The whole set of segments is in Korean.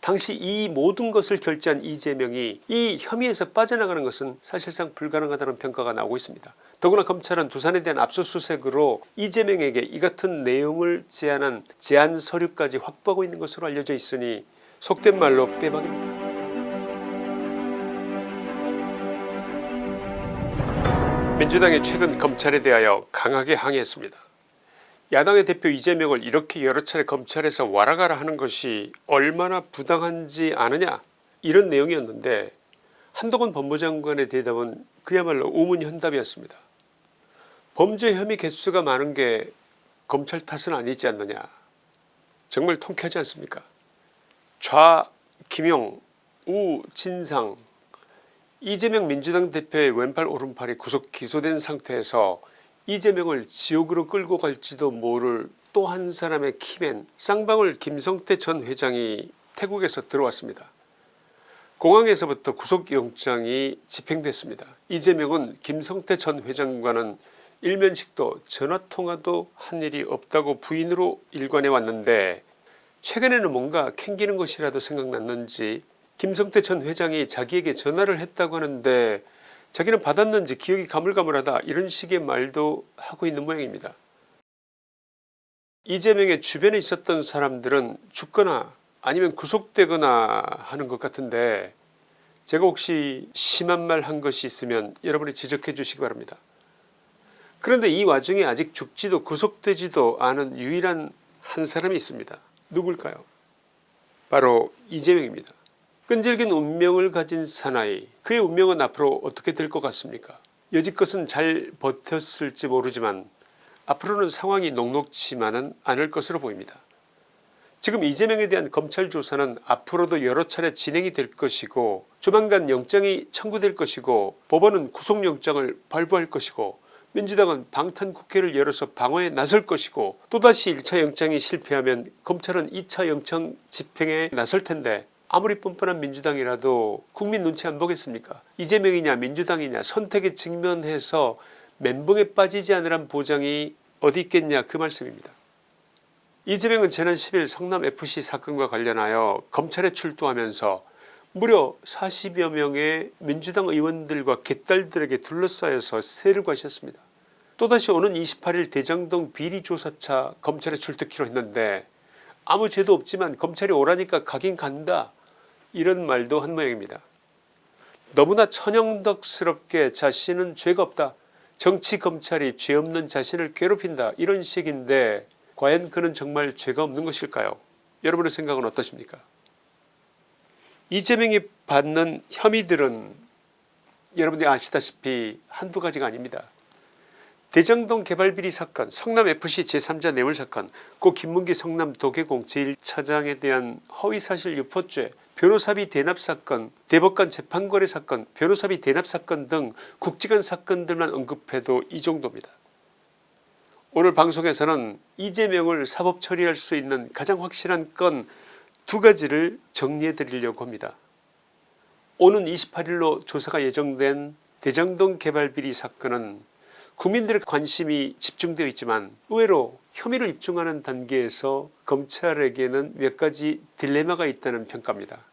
당시 이 모든 것을 결제한 이재명이 이 혐의에서 빠져나가는 것은 사실상 불가능하다는 평가가 나오고 있습니다. 더구나 검찰은 두산에 대한 압수수색으로 이재명에게 이 같은 내용을 제안한 제안 서류까지 확보하고 있는 것으로 알려져 있으니 속된 말로 빼박입니다. 민주당이 최근 검찰에 대하여 강하게 항의했습니다. 야당의 대표 이재명을 이렇게 여러 차례 검찰에서 와라가라 하는 것이 얼마나 부당한지 아느냐? 이런 내용이었는데 한동훈 법무장관의 대답은 그야말로 우문현답이었습니다. 범죄 혐의 개수가 많은 게 검찰 탓은 아니지 않느냐? 정말 통쾌하지 않습니까? 좌 김용 우 진상. 이재명 민주당 대표의 왼팔 오른팔이 구속 기소된 상태에서 이재명을 지옥으로 끌고 갈지도 모를 또 한 사람의 키맨 쌍방울 김성태 전 회장이 태국에서 들어왔습니다. 공항에서부터 구속영장이 집행됐습니다. 이재명은 김성태 전 회장과는 일면식도 전화통화도 한 일이 없다고 부인으로 일관해 왔는데 최근에는 뭔가 캥기는 것이라도 생각났는지 김성태 전 회장이 자기에게 전화를 했다고 하는데 자기는 받았는지 기억이 가물가물하다 이런 식의 말도 하고 있는 모양입니다. 이재명의 주변에 있었던 사람들은 죽거나 아니면 구속되거나 하는 것 같은데 제가 혹시 심한 말 한 것이 있으면 여러분이 지적해 주시기 바랍니다. 그런데 이 와중에 아직 죽지도 구속되지도 않은 유일한 한 사람이 있습니다. 누굴까요 바로 이재명입니다. 끈질긴 운명을 가진 사나이 그의 운명은 앞으로 어떻게 될 것 같습니까 여지껏은 잘 버텼을지 모르지만 앞으로는 상황이 녹록지만은 않을 것으로 보입니다. 지금 이재명에 대한 검찰 조사는 앞으로도 여러 차례 진행이 될 것이고 조만간 영장이 청구될 것이고 법원은 구속영장을 발부할 것이고 민주당은 방탄국회를 열어서 방어에 나설 것이고 또다시 1차 영장이 실패하면 검찰은 2차 영장 집행에 나설 텐데 아무리 뻔뻔한 민주당이라도 국민 눈치 안 보겠습니까 이재명이냐 민주당이냐 선택에 직면해서 멘붕에 빠지지 않으란 보장이 어디 있겠냐 그 말씀입니다. 이재명은 지난 10일 성남FC 사건과 관련하여 검찰에 출두하면서 무려 40여 명의 민주당 의원들과 갯딸들에게 둘러싸여서 세를 과셨습니다. 또다시 오는 28일 대장동 비리조사차 검찰에 출두키로 했는데 아무 죄도 없지만 검찰이 오라니까 가긴 간다 이런 말도 한 모양입니다. 너무나 천연덕스럽게 자신은 죄가 없다 정치 검찰이 죄 없는 자신을 괴롭힌다 이런 식인데 과연 그는 정말 죄가 없는 것일까요 여러분의 생각은 어떠십니까 이재명이 받는 혐의들은 여러분들이 아시다시피 한두 가지가 아닙니다. 대정동 개발비리 사건 성남FC 제3자 뇌물사건 고 김문기 성남 도계공 제1차장에 대한 허위사실 유포죄 변호사비 대납사건 대법관 재판거래 사건 변호사비 대납사건 등 국지간 사건들만 언급해도 이 정도입니다. 오늘 방송에서는 이재명을 사법 처리할 수 있는 가장 확실한 건 두 가지를 정리해 드리려고 합니다. 오는 28일로 조사가 예정된 대장동 개발비리 사건은 국민들의 관심이 집중되어 있지만 의외로 혐의를 입증하는 단계에서 검찰에게는 몇 가지 딜레마가 있다는 평가입니다.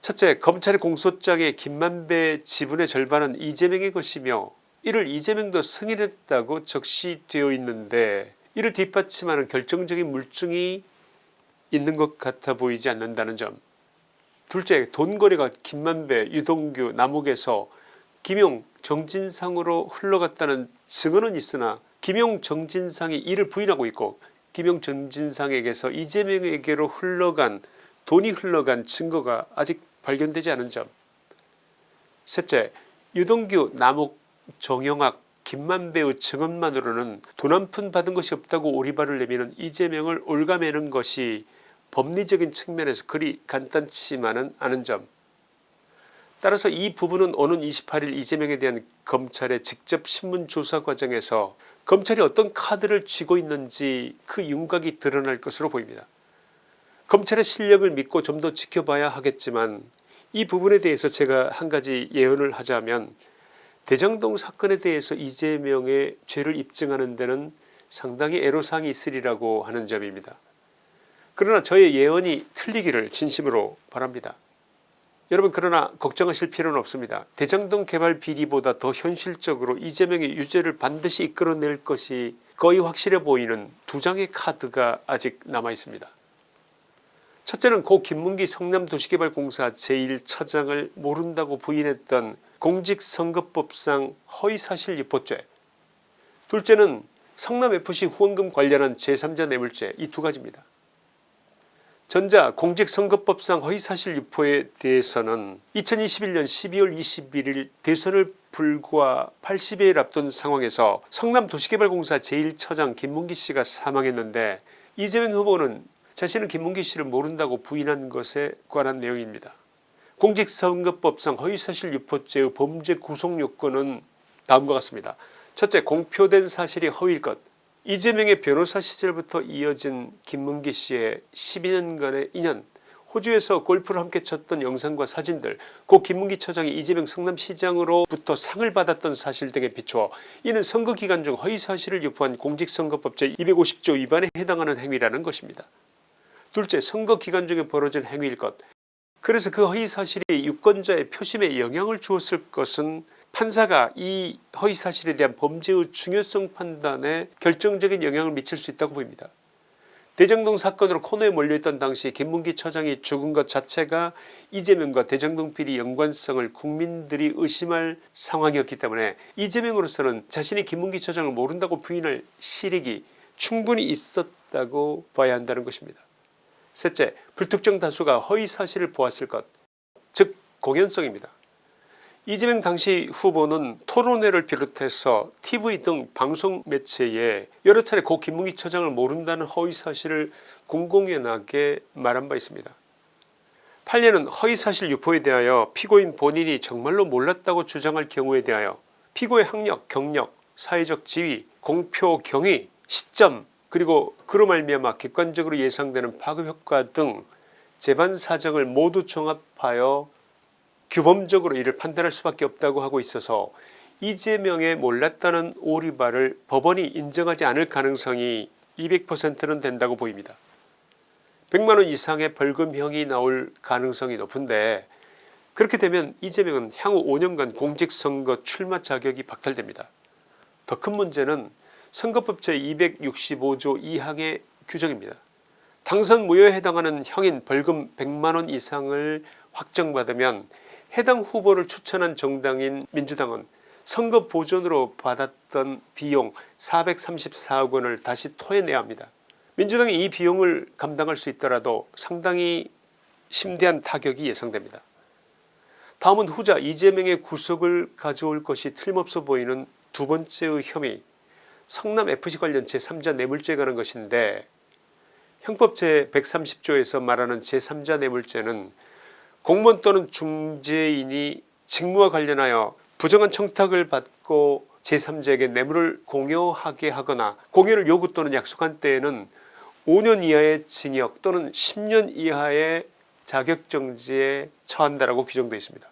첫째 검찰의 공소장에 김만배 지분의 절반은 이재명의 것이며 이를 이재명도 승인했다고 적시되어 있는데 이를 뒷받침하는 결정적인 물증이 있는 것 같아 보이지 않는다는 점 둘째 돈거래가 김만배 유동규 남욱에서 김용 정진상으로 흘러갔다는 증언은 있으나 김용 정진상이 이를 부인하고 있고 김용 정진상에게서 이재명에게로 흘러간 돈이 흘러간 증거가 아직 발견되지 않은 점. 셋째 유동규 남욱 정영학 김만배의 증언만으로는 돈 한 푼 받은 것이 없다고 오리발을 내미는 이재명을 올가매는 것이 법리적인 측면에서 그리 간단치만은 않은 점 따라서 이 부분은 오는 28일 이재명에 대한 검찰의 직접 신문조사 과정에서 검찰이 어떤 카드를 쥐고 있는지 그 윤곽이 드러날 것으로 보입니다. 검찰의 실력을 믿고 좀 더 지켜봐야 하겠지만 이 부분에 대해서 제가 한 가지 예언을 하자면 대장동 사건에 대해서 이재명의 죄를 입증하는 데는 상당히 애로사항이 있으리라고 하는 점입니다. 그러나 저의 예언이 틀리기를 진심으로 바랍니다. 여러분 그러나 걱정하실 필요는 없습니다. 대장동 개발 비리보다 더 현실적으로 이재명의 유죄를 반드시 이끌어낼 것이 거의 확실해 보이는 두 장의 카드가 아직 남아있습니다. 첫째는 고 김문기 성남도시개발공사 제1처장을 모른다고 부인했던 공직선거법상 허위사실 유포죄 둘째는 성남FC 후원금 관련한 제3자 뇌물죄 이 두 가지입니다. 전자 공직선거법상 허위사실 유포에 대해서는 2021년 12월 21일 대선을 불과 80여일 앞둔 상황에서 성남도시개발공사 제1처장 김문기씨가 사망했는데 이재명 후보는 자신은 김문기씨를 모른다고 부인한 것에 관한 내용입니다. 공직선거법상 허위사실 유포죄의 범죄 구속요건은 다음과 같습니다. 첫째 공표된 사실이 허위일 것 이재명의 변호사 시절부터 이어진 김문기 씨의 12년간의 인연 호주에서 골프를 함께 쳤던 영상과 사진들 고 김문기 처장이 이재명 성남시장으로부터 상을 받았던 사실 등에 비추어 이는 선거 기간 중 허위사실을 유포한 공직선거법 제250조 위반에 해당하는 행위라는 것입니다. 둘째 선거 기간 중에 벌어진 행위일 것 그래서 그 허위사실이 유권자의 표심에 영향을 주었을 것은 판사가 이 허위사실에 대한 범죄의 중요성 판단에 결정적인 영향을 미칠 수 있다고 보입니다. 대장동 사건으로 코너에 몰려있던 당시 김문기 처장이 죽은 것 자체가 이재명과 비리 연관성을 국민들이 의심할 상황이었기 때문에 이재명으로서는 자신이 김문기 처장을 모른다고 부인할 실익이 충분히 있었다고 봐야 한다는 것입니다. 셋째 불특정 다수가 허위사실을 보았을 것 즉 공연성입니다. 이재명 당시 후보는 토론회를 비롯해서 tv 등 방송 매체에 여러 차례 고 김문기 처장을 모른다는 허위사실을 공공연하게 말한 바 있습니다. 판례는 허위사실 유포에 대하여 피고인 본인이 정말로 몰랐다고 주장할 경우에 대하여 피고의 학력 경력 사회적 지위 공표 경위 시점 그리고 그로 말미암아 객관적으로 예상되는 파급효과 등 재반 사정을 모두 종합하여 규범적으로 이를 판단할 수밖에 없다고 하고 있어서 이재명의 몰랐다는 오리발을 법원이 인정하지 않을 가능성이 200%는 된다고 보입니다. 100만원 이상의 벌금형이 나올 가능성이 높은데 그렇게 되면 이재명은 향후 5년간 공직선거 출마 자격이 박탈됩니다. 더 큰 문제는 선거법 제265조 2항의 규정입니다. 당선 무효에 해당하는 형인 벌금 100만원 이상을 확정받으면 해당 후보를 추천한 정당인 민주당은 선거 보존으로 받았던 비용 434억 원을 다시 토해내야 합니다. 민주당이 이 비용을 감당할 수 있더라도 상당히 심대한 타격이 예상됩니다. 다음은 후자 이재명의 구속을 가져올 것이 틀림없어 보이는 두 번째의 혐의 성남FC 관련 제3자 뇌물죄에 관한 것인데 형법 제130조에서 말하는 제3자 뇌물죄는 공무원 또는 중재인이 직무와 관련하여 부정한 청탁을 받고 제3자에게 뇌물을 공여하게 하거나 공여를 요구 또는 약속한 때에는 5년 이하의 징역 또는 10년 이하의 자격정지에 처한다라고 규정되어 있습니다.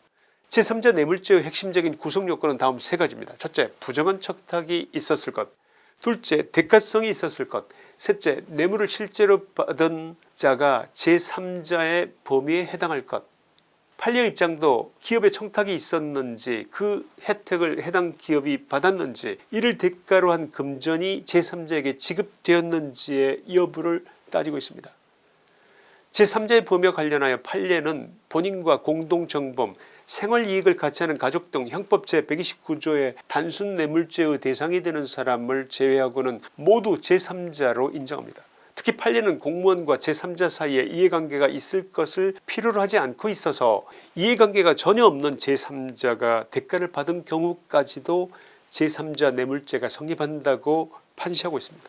제3자 뇌물죄의 핵심적인 구성요건은 다음 세 가지입니다. 첫째 부정한 청탁이 있었을 것 둘째 대가성이 있었을 것 셋째 뇌물을 실제로 받은 자가 제3자의 범위에 해당할 것 판례 입장도 기업의 청탁이 있었는지 그 혜택을 해당 기업이 받았는지 이를 대가로 한 금전이 제3자에게 지급되었는지의 여부를 따지고 있습니다. 제3자의 범위와 관련하여 판례는 본인과 공동정범 생활이익을 같이 하는 가족 등 형법 제129조의 단순 뇌물죄의 대상이 되는 사람을 제외하고는 모두 제3자로 인정합니다. 특히 판례는 공무원과 제3자 사이에 이해관계가 있을 것을 필요로 하지 않고 있어서 이해관계가 전혀 없는 제3자가 대가를 받은 경우까지도 제3자 뇌물죄가 성립한다고 판시하고 있습니다.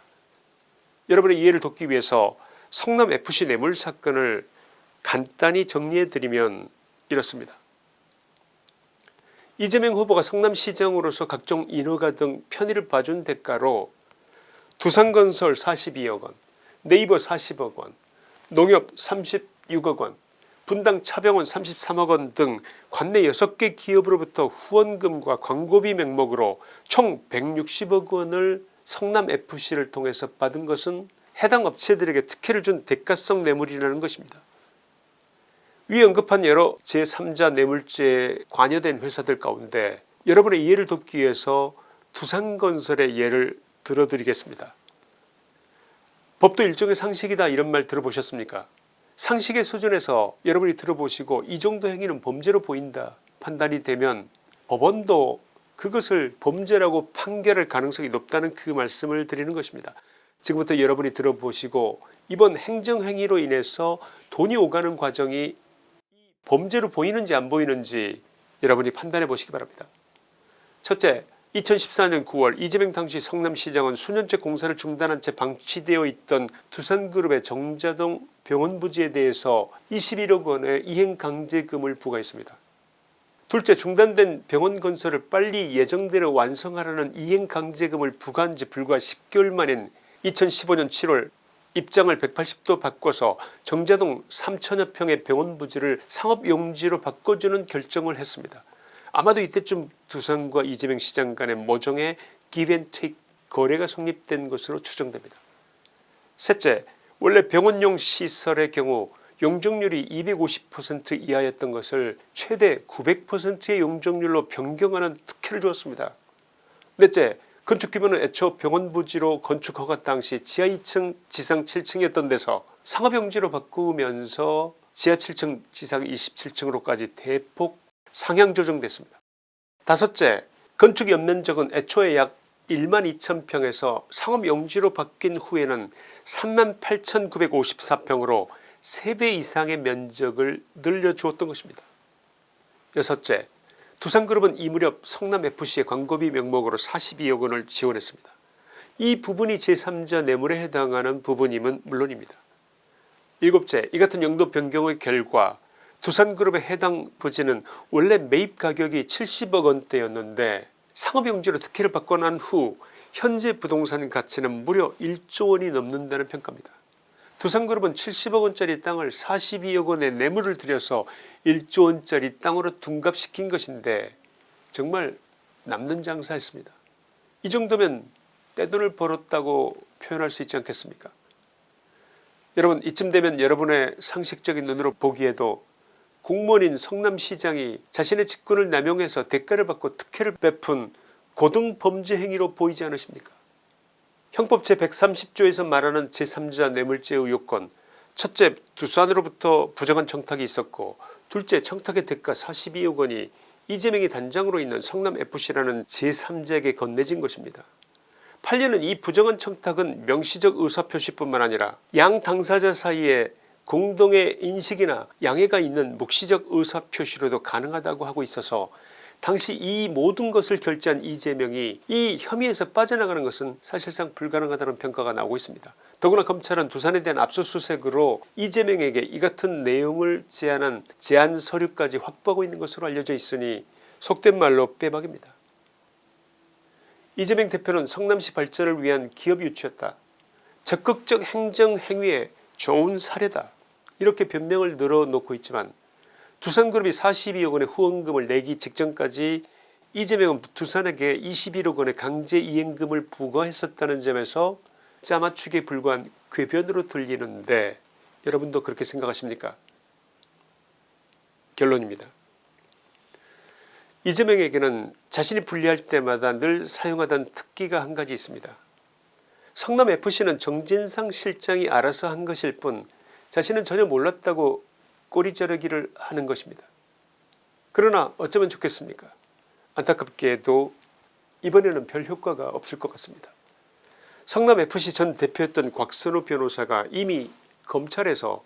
여러분의 이해를 돕기 위해서 성남FC 뇌물 사건을 간단히 정리해드리면 이렇습니다. 이재명 후보가 성남시장으로서 각종 인허가 등 편의를 봐준 대가로 두산건설 42억원 네이버 40억 원 농협 36억 원 분당 차병원 33억 원 등 관내 6개 기업으로부터 후원금과 광고비 명목으로 총 160억 원을 성남FC를 통해서 받은 것은 해당 업체들에게 특혜를 준 대가성 뇌물이라는 것입니다. 위 언급한 여러 제3자 뇌물죄에 관여된 회사들 가운데 여러분의 이해를 돕기 위해서 두산건설의 예를 들어드리겠습니다. 법도 일종의 상식이다 이런 말 들어보셨습니까 상식의 수준에서 여러분이 들어보시고 이 정도 행위는 범죄로 보인다 판단이 되면 법원도 그것을 범죄라고 판결할 가능성이 높다는 그 말씀을 드리는 것입니다. 지금부터 여러분이 들어보시고 이번 행정행위로 인해서 돈이 오가는 과정이 범죄로 보이는지 안 보이는지 여러분이 판단해 보시기 바랍니다. 첫째 2014년 9월 이재명 당시 성남시장은 수년째 공사를 중단한 채 방치되어 있던 두산그룹의 정자동 병원 부지에 대해서 21억 원의 이행강제금을 부과했습니다. 둘째 중단된 병원 건설을 빨리 예정대로 완성하라는 이행강제금을 부과한 지 불과 10개월 만인 2015년 7월 입장을 180도 바꿔서 정자동 3천여 평의 병원 부지를 상업용지로 바꿔주는 결정을 했습니다. 아마도 이때쯤 두산과 이재명 시장 간의 모종의 기브앤테이크 거래가 성립된 것으로 추정됩니다. 셋째 원래 병원용 시설의 경우 용적률이 250% 이하였던 것을 최대 900%의 용적률로 변경하는 특혜를 주었습니다. 넷째 건축규모는 애초 병원 부지로 건축 허가 당시 지하 2층 지상 7층이었던 데서 상업용지로 바꾸면서 지하 7층 지상 27층으로까지 대폭 상향 조정됐습니다. 다섯째 건축 연면적은 애초에 약 1만 2천평에서 상업용지로 바뀐 후에는 3만 8,954평으로 3배 이상의 면적을 늘려주었던 것입니다. 여섯째 두산그룹은 이 무렵 성남FC의 광고비 명목으로 42억 원을 지원했습니다. 이 부분이 제3자 뇌물에 해당하는 부분임은 물론입니다. 일곱째 이 같은 용도 변경의 결과 두산그룹의 해당 부지는 원래 매입 가격이 70억 원대였는데 상업용지로 특혜를 받고 난 후 현재 부동산 가치는 무려 1조 원이 넘는다는 평가입니다. 두산그룹은 70억 원짜리 땅을 42억 원의 뇌물을 들여서 1조 원짜리 땅으로 둔갑시킨 것인데 정말 남는 장사였습니다. 이 정도면 떼돈을 벌었다고 표현할 수 있지 않겠습니까 여러분 이쯤 되면 여러분의 상식적인 눈으로 보기에도 공무원인 성남시장이 자신의 직권을 남용해서 대가를 받고 특혜를 베푼 고등범죄 행위로 보이지 않으십니까 형법 제130조에서 말하는 제3자 뇌물죄 의혹건 첫째 두산으로부터 부정한 청탁이 있었고 둘째 청탁의 대가 42억 원이 이재명이 단장으로 있는 성남FC라는 제3자에게 건네진 것입니다. 8년은 이 부정한 청탁은 명시적 의사표시뿐만 아니라 양 당사자 사이에 공동의 인식이나 양해가 있는 묵시적 의사표시로도 가능하다고 하고 있어서 당시 이 모든 것을 결제한 이재명이 이 혐의에서 빠져나가는 것은 사실상 불가능하다는 평가가 나오고 있습니다. 더구나 검찰은 두산에 대한 압수수색으로 이재명에게 이 같은 내용을 제안한 제안 서류까지 확보하고 있는 것으로 알려져 있으니 속된 말로 빼박입니다. 이재명 대표는 성남시 발전을 위한 기업 유치였다. 적극적 행정 행위의 좋은 사례다. 이렇게 변명을 늘어놓고 있지만 두산그룹이 42억 원의 후원금을 내기 직전까지 이재명은 두산에게 21억 원의 강제 이행금을 부과했었다는 점에서 짜맞추기에 불과한 궤변으로 들리는데 여러분도 그렇게 생각하십니까 결론입니다. 이재명에게는 자신이 불리할 때마다 늘 사용하던 특기가 한 가지 있습니다. 성남FC는 정진상 실장이 알아서 한 것일 뿐 자신은 전혀 몰랐다고 꼬리 자르기를 하는 것입니다. 그러나 어쩌면 좋겠습니까 안타깝게도 이번에는 별 효과가 없을 것 같습니다. 성남FC 전 대표였던 곽선우 변호사가 이미 검찰에서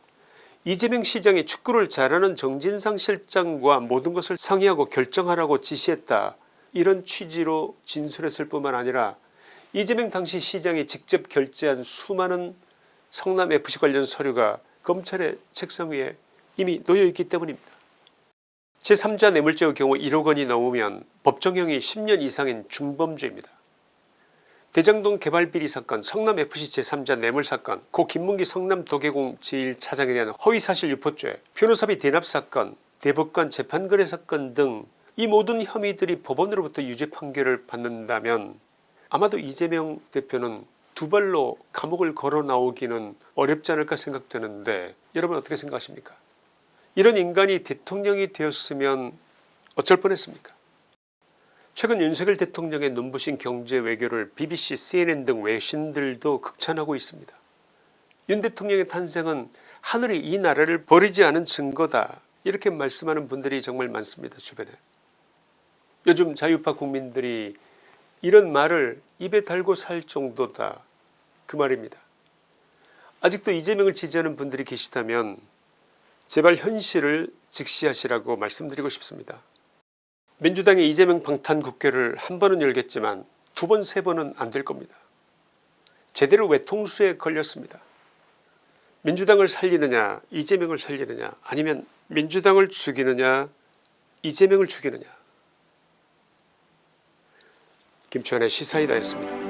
이재명 시장이 축구를 잘하는 정진상 실장과 모든 것을 상의하고 결정하라고 지시했다 이런 취지로 진술했을 뿐만 아니라 이재명 당시 시장이 직접 결제한 수많은 성남FC 관련 서류가 검찰의 책상 위에 이미 놓여있기 때문입니다. 제3자 뇌물죄의 경우 1억 원이 넘으면 법정형이 10년 이상인 중범죄입니다. 대장동 개발비리 사건 성남FC 제3자 뇌물사건 고 김문기 성남도계공 제1차장에 대한 허위사실 유포죄 변호사비 대납사건 대법관 재판거래 사건 등 이 모든 혐의들이 법원으로부터 유죄 판결을 받는다면 아마도 이재명 대표는 두 발로 감옥을 걸어 나오기는 어렵지 않을까 생각되는데 여러분 어떻게 생각하십니까? 이런 인간이 대통령이 되었으면 어쩔 뻔했습니까? 최근 윤석열 대통령의 눈부신 경제 외교를 BBC CNN 등 외신들도 극찬하고 있습니다. 윤 대통령의 탄생은 하늘이 이 나라를 버리지 않은 증거다. 이렇게 말씀하는 분들이 정말 많습니다 주변에. 요즘 자유파 국민들이 이런 말을 입에 달고 살 정도다 그 말입니다. 아직도 이재명을 지지하는 분들이 계시다면 제발 현실을 직시하시라고 말씀드리고 싶습니다. 민주당의 이재명 방탄 국회를 한 번은 열겠지만 두 번 세 번은 안 될 겁니다. 제대로 외통수에 걸렸습니다. 민주당을 살리느냐 이재명을 살리느냐 아니면 민주당을 죽이느냐 이재명을 죽이느냐. 김치환의 시사이다였습니다.